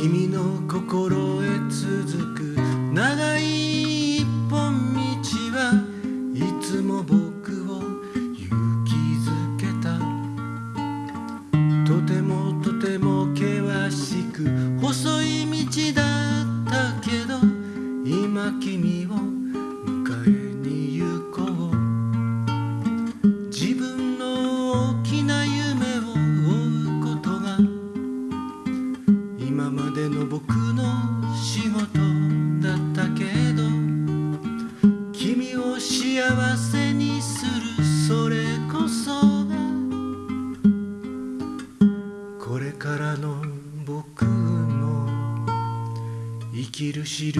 君の幸せにするそれこそがこれからの僕の生きるし